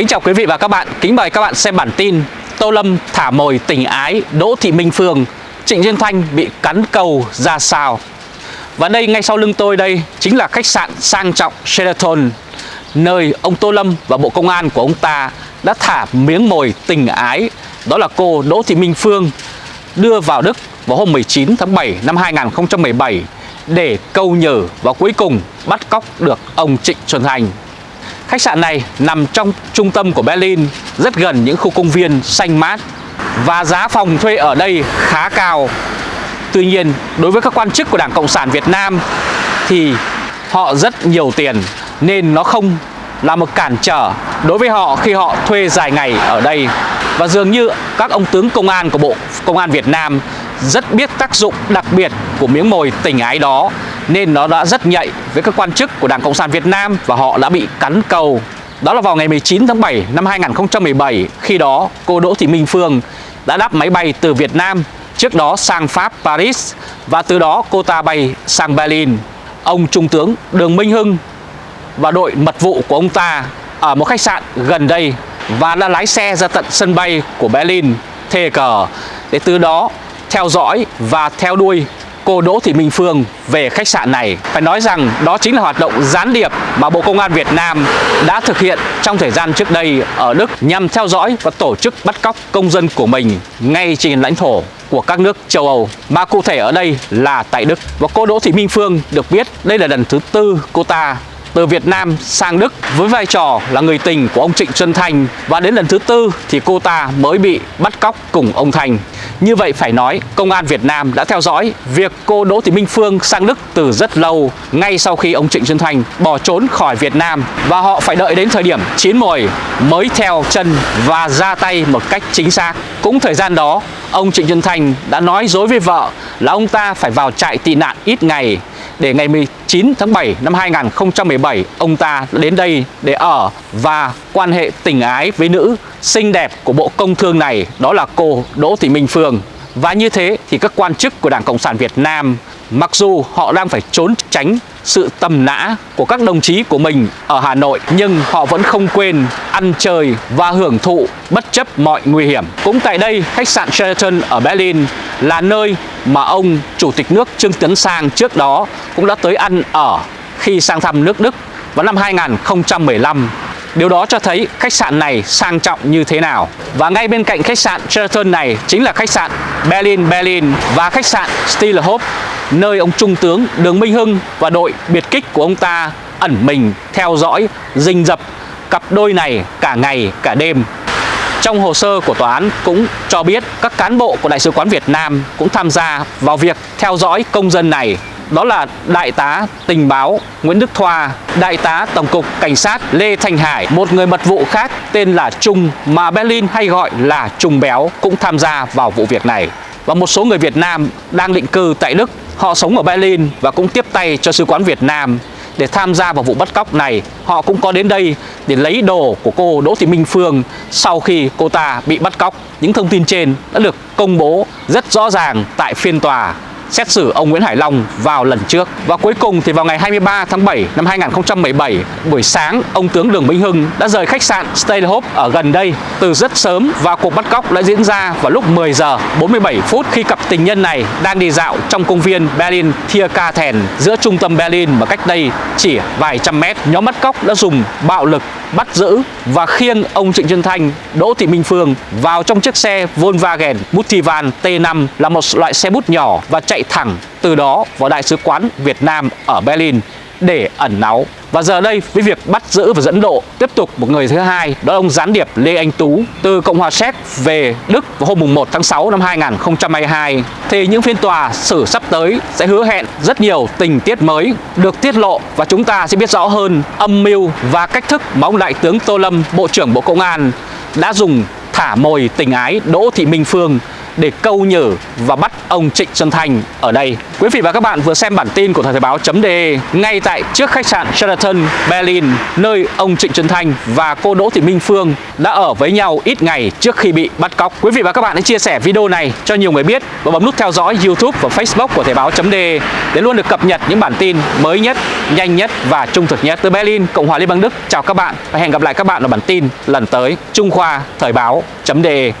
Kính chào quý vị và các bạn, kính mời các bạn xem bản tin Tô Lâm thả mồi tình ái Đỗ Thị Minh Phương Trịnh duyên Thanh bị cắn cầu ra sao? Và đây ngay sau lưng tôi đây chính là khách sạn sang trọng Sheraton Nơi ông Tô Lâm và Bộ Công an của ông ta đã thả miếng mồi tình ái. Đó là cô Đỗ Thị Minh Phương đưa vào Đức vào hôm 19 tháng 7 năm 2017 để câu nhử và cuối cùng bắt cóc được ông Trịnh Xuân Thành Khách sạn này nằm trong trung tâm của Berlin, rất gần những khu công viên xanh mát và giá phòng thuê ở đây khá cao. Tuy nhiên, đối với các quan chức của Đảng Cộng sản Việt Nam thì họ rất nhiều tiền nên nó không là một cản trở đối với họ khi họ thuê dài ngày ở đây. Và dường như các ông tướng công an của Bộ Công an Việt Nam rất biết tác dụng đặc biệt của miếng mồi tình ái đó nên nó đã rất nhạy với các quan chức của Đảng Cộng sản Việt Nam và họ đã bị cắn cầu. Đó là vào ngày 19 tháng 7 năm 2017, khi đó cô Đỗ Thị Minh Phương đã đáp máy bay từ Việt Nam, trước đó sang Pháp, Paris và từ đó cô ta bay sang Berlin. Ông Trung tướng Đường Minh Hưng và đội mật vụ của ông ta ở một khách sạn gần đây và đã lái xe ra tận sân bay của Berlin thề cờ để từ đó theo dõi và theo đuôi cô Đỗ Thị Minh Phương về khách sạn này. Phải nói rằng đó chính là hoạt động gián điệp mà Bộ Công an Việt Nam đã thực hiện trong thời gian trước đây ở Đức nhằm theo dõi và tổ chức bắt cóc công dân của mình ngay trên lãnh thổ của các nước châu Âu Mà cụ thể ở đây là tại Đức Và cô Đỗ Thị Minh Phương được biết đây là lần thứ tư cô ta từ Việt Nam sang Đức với vai trò là người tình của ông Trịnh Xuân Thanh và đến lần thứ tư thì cô ta mới bị bắt cóc cùng ông Thành. Như vậy phải nói, công an Việt Nam đã theo dõi việc cô Đỗ Thị Minh Phương sang Đức từ rất lâu, ngay sau khi ông Trịnh Xuân Thanh bỏ trốn khỏi Việt Nam và họ phải đợi đến thời điểm chín mồi mới theo chân và ra tay một cách chính xác. Cũng thời gian đó, ông Trịnh Xuân Thanh đã nói dối với vợ là ông ta phải vào trại tị nạn ít ngày để ngày 19 tháng 7 năm 2017 ông ta đến đây để ở và quan hệ tình ái với nữ xinh đẹp của Bộ Công Thương này, đó là cô Đỗ Thị Minh Phương. Và như thế thì các quan chức của Đảng Cộng sản Việt Nam Mặc dù họ đang phải trốn tránh sự tầm nã của các đồng chí của mình ở Hà Nội Nhưng họ vẫn không quên ăn chơi và hưởng thụ bất chấp mọi nguy hiểm. Cũng tại đây, khách sạn Sheraton ở Berlin là nơi mà ông Chủ tịch nước Trương Tấn Sang trước đó cũng đã tới ăn ở khi sang thăm nước Đức vào năm 2015 Điều đó cho thấy khách sạn này sang trọng như thế nào. Và ngay bên cạnh khách sạn Sheraton này chính là khách sạn Berlin Berlin và khách sạn Stillhof nơi ông Trung tướng Đường Minh Hưng và đội biệt kích của ông ta ẩn mình theo dõi, rình rập cặp đôi này cả ngày cả đêm. Trong hồ sơ của tòa án cũng cho biết các cán bộ của Đại sứ quán Việt Nam cũng tham gia vào việc theo dõi công dân này đó là Đại tá tình báo Nguyễn Đức Thoa, Đại tá Tổng cục Cảnh sát Lê Thành Hải, một người mật vụ khác tên là Trung mà Berlin hay gọi là Trung Béo cũng tham gia vào vụ việc này. Và một số người Việt Nam đang định cư tại Đức, họ sống ở Berlin và cũng tiếp tay cho sứ quán Việt Nam để tham gia vào vụ bắt cóc này. Họ cũng có đến đây để lấy đồ của cô Đỗ Thị Minh Phương sau khi cô ta bị bắt cóc. Những thông tin trên đã được công bố rất rõ ràng tại phiên tòa xét xử ông Nguyễn Hải Long vào lần trước. Và cuối cùng thì vào ngày 23 tháng 7 năm 2017, buổi sáng, ông tướng Đường Minh Hưng đã rời khách sạn Stay Hope ở gần đây từ rất sớm và cuộc bắt cóc đã diễn ra vào lúc 10 giờ 47 phút khi cặp tình nhân này đang đi dạo trong công viên Berlin Tiergarten giữa trung tâm Berlin mà cách đây chỉ vài trăm mét. Nhóm bắt cóc đã dùng bạo lực bắt giữ và khiêng ông Trịnh Xuân Thanh, Đỗ Thị Minh Phương vào trong chiếc xe Volkswagen Multivan T5 là một loại xe bút nhỏ và chạy thẳng từ đó vào Đại sứ quán Việt Nam ở Berlin để ẩn náu. Và giờ đây với việc bắt giữ và dẫn độ tiếp tục một người thứ hai đó là ông gián điệp Lê Anh Tú từ Cộng hòa Séc về Đức vào hôm 1 tháng 6 năm 2022 thì những phiên tòa xử sắp tới sẽ hứa hẹn rất nhiều tình tiết mới được tiết lộ và chúng ta sẽ biết rõ hơn âm mưu và cách thức mà ông Đại tướng Tô Lâm, Bộ trưởng Bộ Công an đã dùng thả mồi tình ái Đỗ Thị Minh Phương để câu nhử và bắt ông Trịnh Xuân Thành ở đây. Quý vị và các bạn vừa xem bản tin của Thời Thời báo.de ngay tại trước khách sạn Sheraton Berlin nơi ông Trịnh Xuân Thành và cô Đỗ Thị Minh Phương đã ở với nhau ít ngày trước khi bị bắt cóc. Quý vị và các bạn hãy chia sẻ video này cho nhiều người biết và bấm nút theo dõi YouTube và Facebook của Thời báo.de để luôn được cập nhật những bản tin mới nhất, nhanh nhất và trung thực nhất. Từ Berlin, Cộng hòa Liên bang Đức, chào các bạn và hẹn gặp lại các bạn ở bản tin lần tới. Trung Khoa Thời báo.de